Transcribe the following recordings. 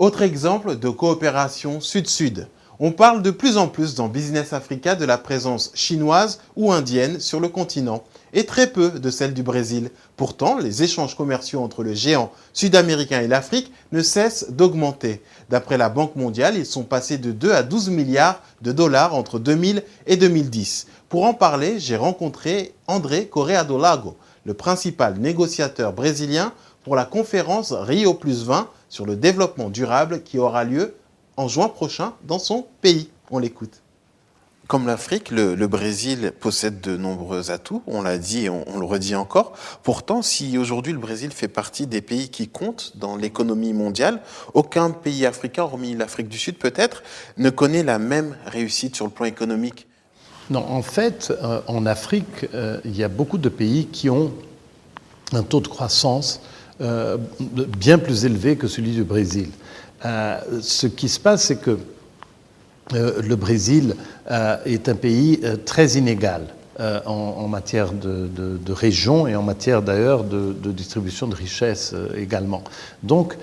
Autre exemple de coopération sud-sud. On parle de plus en plus dans Business Africa de la présence chinoise ou indienne sur le continent et très peu de celle du Brésil. Pourtant, les échanges commerciaux entre le géant sud-américain et l'Afrique ne cessent d'augmenter. D'après la Banque mondiale, ils sont passés de 2 à 12 milliards de dollars entre 2000 et 2010. Pour en parler, j'ai rencontré André Correa do Lago, le principal négociateur brésilien pour la conférence Rio 20 sur le développement durable qui aura lieu en juin prochain dans son pays. On l'écoute. Comme l'Afrique, le, Brésil possède de nombreux atouts, on l'a dit et on, le redit encore. Pourtant, si aujourd'hui le Brésil fait partie des pays qui comptent dans l'économie mondiale, aucun pays africain, hormis l'Afrique du Sud peut-être, ne connaît la même réussite sur le plan économique. Non, en fait, euh, en Afrique, euh, il y a beaucoup de pays qui ont un taux de croissance euh, bien plus élevé que celui du Brésil. ce qui se passe, c'est que euh, le Brésil euh, est un pays euh, très inégal en, matière de, région et en matière d'ailleurs de, distribution de richesses également. Donc,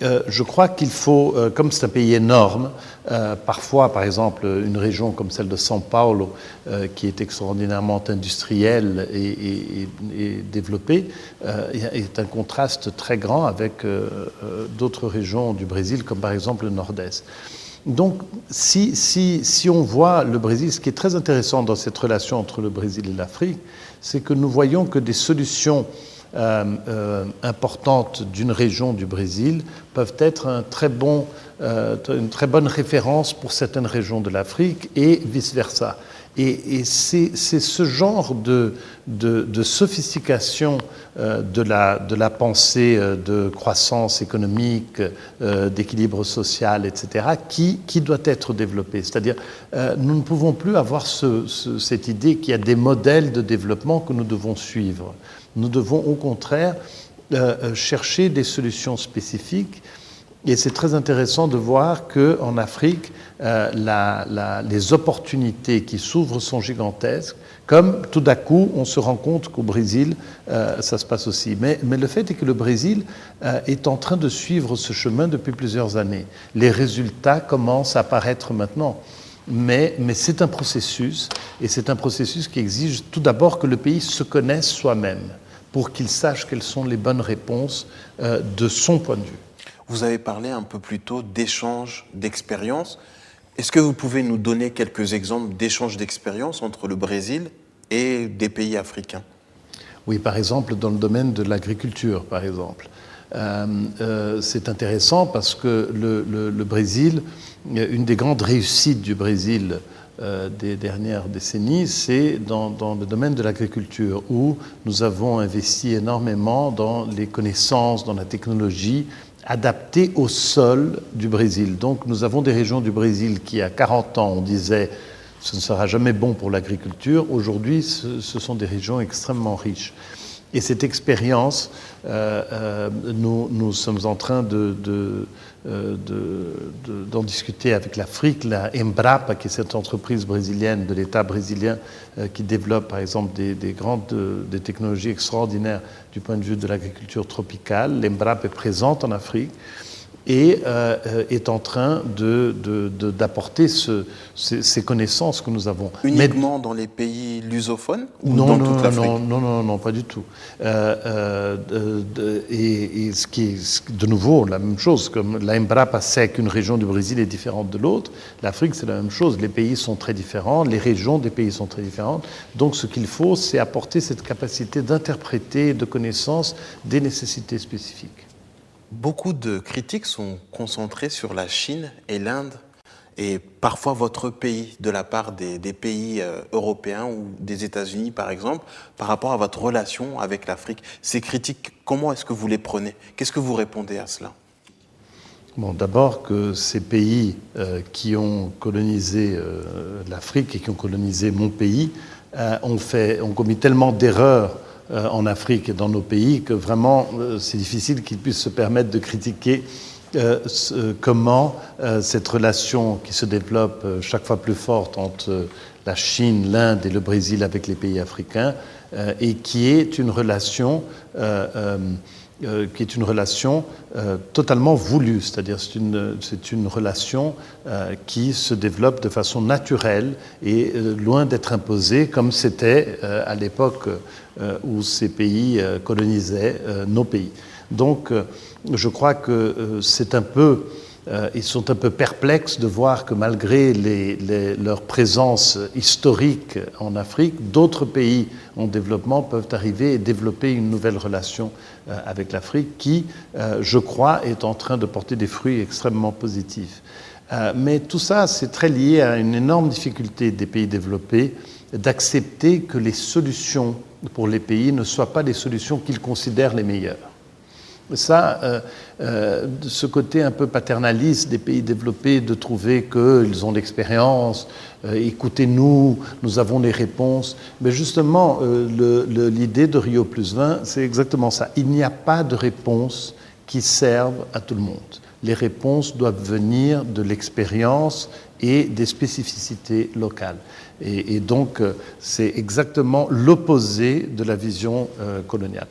je crois qu'il faut, comme c'est un pays énorme, parfois, par exemple, une région comme celle de São Paulo, qui est extraordinairement industrielle et, et développée, est un contraste très grand avec d'autres régions du Brésil, comme par exemple le Nord-Est. Donc, si, si, si, on voit le Brésil, ce qui est très intéressant dans cette relation entre le Brésil et l'Afrique, c'est que nous voyons que des solutions euh, euh, importantes d'une région du Brésil peuvent être un très bon, euh, une très bonne référence pour certaines régions de l'Afrique et vice-versa. Et, c'est ce genre de, sophistication euh, de, la, pensée euh, de croissance économique, euh, d'équilibre social, etc., qui, doit être développé. C'est-à-dire, nous ne pouvons plus avoir cette idée qu'il y a des modèles de développement que nous devons suivre. Nous devons au contraire chercher des solutions spécifiques et c'est très intéressant de voir qu'en Afrique, euh, les opportunités qui s'ouvrent sont gigantesques, comme tout d'un coup, on se rend compte qu'au Brésil, euh, ça se passe aussi. Mais, le fait est que le Brésil euh, est en train de suivre ce chemin depuis plusieurs années. Les résultats commencent à apparaître maintenant. Mais, mais c'est un processus, et c'est un processus qui exige tout d'abord que le pays se connaisse soi-même, pour qu'il sache quelles sont les bonnes réponses de son point de vue. Vous avez parlé un peu plus tôt d'échanges d'expériences. Est-ce que vous pouvez nous donner quelques exemples d'échanges d'expériences entre le Brésil et des pays africains? Oui, par exemple, dans le domaine de l'agriculture, par exemple. Euh, euh, c'est intéressant parce que le, Brésil, une des grandes réussites du Brésil euh, des dernières décennies, c'est dans, le domaine de l'agriculture, où nous avons investi énormément dans les connaissances, dans la technologie, adapté au sol du Brésil. Donc nous avons des régions du Brésil qui, à 40 ans, on disait ce ne sera jamais bon pour l'agriculture. Aujourd'hui, ce, sont des régions extrêmement riches. Et cette expérience, euh, euh, nous, sommes en train euh, d'en discuter avec l'Afrique, la Embrapa, qui est cette entreprise brésilienne de l'État brésilien qui développe par exemple des, des grandes des technologies extraordinaires du point de vue de l'agriculture tropicale. L'Embrapa est présente en Afrique et euh, euh, est en train d'apporter de, ces, connaissances que nous avons. Uniquement dans les pays lusophones ou non, dans non, toute l'Afrique non, non, non, non, pas du tout. Euh, et, ce qui est de nouveau la même chose, comme la Embrapa sait qu'une région du Brésil est différente de l'autre, l'Afrique c'est la même chose. Les pays sont très différents, les régions des pays sont très différentes. Donc ce qu'il faut, c'est apporter cette capacité d'interpréter, de connaissance des nécessités spécifiques. Beaucoup de critiques sont concentrées sur la Chine et l'Inde et parfois votre pays, de la part des, pays euh, européens ou des États-Unis par exemple, par rapport à votre relation avec l'Afrique. Ces critiques, comment est-ce que vous les prenez? Qu'est-ce que vous répondez à cela? Bon, d'abord que ces pays euh, qui ont colonisé euh, l'Afrique et qui ont colonisé mon pays ont, fait, ont commis tellement d'erreurs en Afrique et dans nos pays que vraiment euh, c'est difficile qu'ils puissent se permettre de critiquer euh, comment cette relation qui se développe chaque fois plus forte entre la Chine, l'Inde et le Brésil avec les pays africains et qui est une relation euh, qui est une relation euh, totalement voulue, c'est-à-dire c'est une, une relation euh, qui se développe de façon naturelle et loin d'être imposée comme c'était à l'époque où ces pays colonisaient nos pays. Donc je crois que c'est un peu euh, ils sont un peu perplexes de voir que malgré leur présence historique en Afrique, d'autres pays en développement peuvent arriver et développer une nouvelle relation euh, avec l'Afrique qui, euh, je crois, est en train de porter des fruits extrêmement positifs. mais tout ça, c'est très lié à une énorme difficulté des pays développés d'accepter que les solutions pour les pays ne soient pas les solutions qu'ils considèrent les meilleures. Ça, euh, euh, ce côté un peu paternaliste des pays développés de trouver qu'ils ont l'expérience, euh, écoutez-nous, nous avons les réponses. Mais justement, l'idée de Rio plus 20, c'est exactement ça. Il n'y a pas de réponse qui serve à tout le monde. Les réponses doivent venir de l'expérience et des spécificités locales. Et, et donc, c'est exactement l'opposé de la vision coloniale.